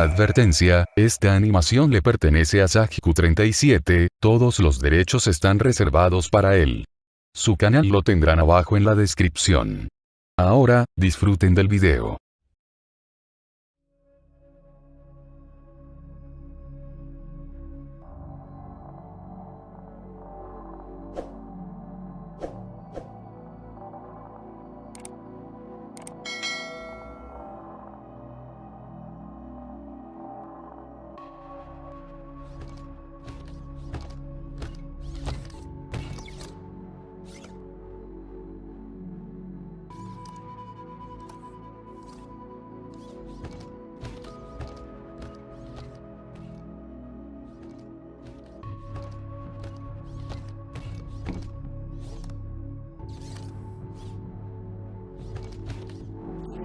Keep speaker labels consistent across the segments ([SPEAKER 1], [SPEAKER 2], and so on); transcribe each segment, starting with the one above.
[SPEAKER 1] Advertencia, esta animación le pertenece a Sajiku37, todos los derechos están reservados para él. Su canal lo tendrán abajo en la descripción. Ahora, disfruten del video.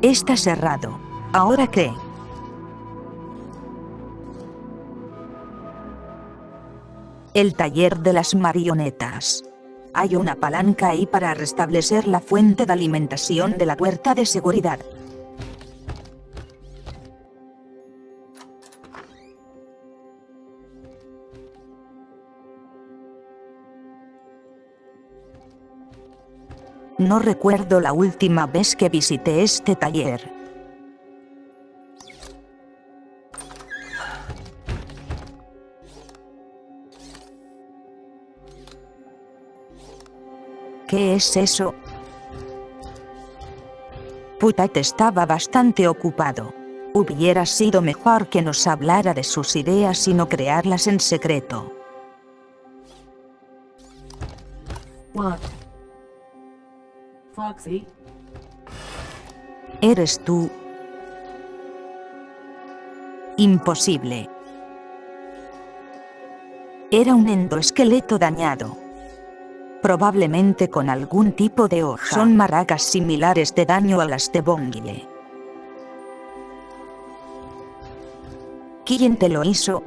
[SPEAKER 2] Está cerrado. ¿Ahora qué? El taller de las marionetas. Hay una palanca ahí para restablecer la fuente de alimentación de la puerta de seguridad. No recuerdo la última vez que visité este taller. ¿Qué es eso? Putat estaba bastante ocupado. Hubiera sido mejor que nos hablara de sus ideas y no crearlas en secreto.
[SPEAKER 3] What? Foxy?
[SPEAKER 2] ¿Eres tú? Imposible. Era un endoesqueleto dañado. Probablemente con algún tipo de hoja. Son maracas similares de daño a las de Bongie. ¿Quién te lo hizo?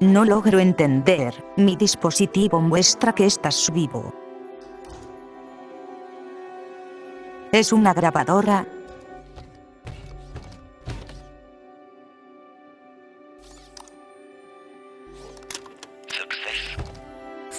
[SPEAKER 2] No logro entender, mi dispositivo muestra que estás vivo. ¿Es una grabadora?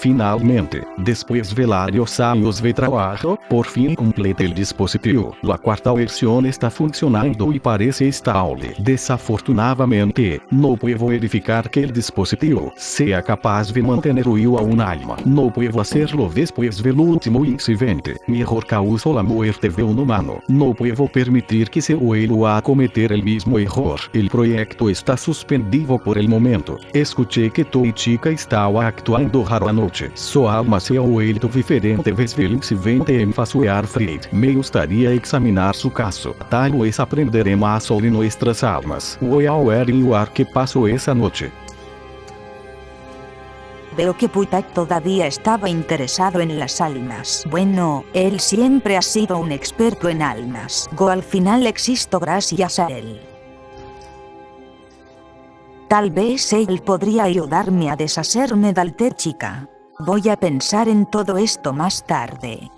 [SPEAKER 4] Finalmente, después de varios años de trabajo, por fin complete el dispositivo. La cuarta versión está funcionando y parece estable. Desafortunadamente, no puedo verificar que el dispositivo sea capaz de mantener vivo a un alma. No puedo hacerlo después del último incidente. Mejor causó la muerte de un humano. No puedo permitir que se vuelva a cometer el mismo error. El proyecto está suspendido por el momento. Escuché que tu chica estaba actuando raro anoche. Sua alma se ha vuelto diferente desde el incidente en Fasuear Freud. Me gustaría examinar su caso. Tal vez aprenderé más sobre nuestras almas. Voy a averiguar qué pasó esa noche.
[SPEAKER 2] Veo que Putak todavía estaba interesado en las almas. Bueno, él siempre ha sido un experto en almas. Go al final existo gracias a él. Tal vez él podría ayudarme a deshacerme del té chica. Voy a pensar en todo esto más tarde.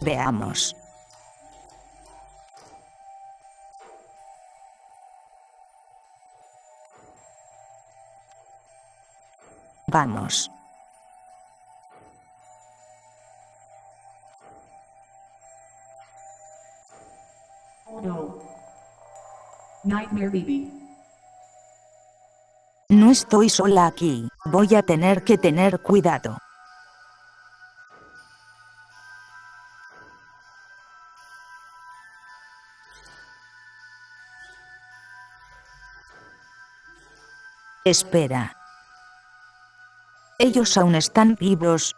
[SPEAKER 2] Veamos. Vamos.
[SPEAKER 3] No. Nightmare.
[SPEAKER 2] No estoy sola aquí. Voy a tener que tener cuidado. Espera. Ellos aún están vivos,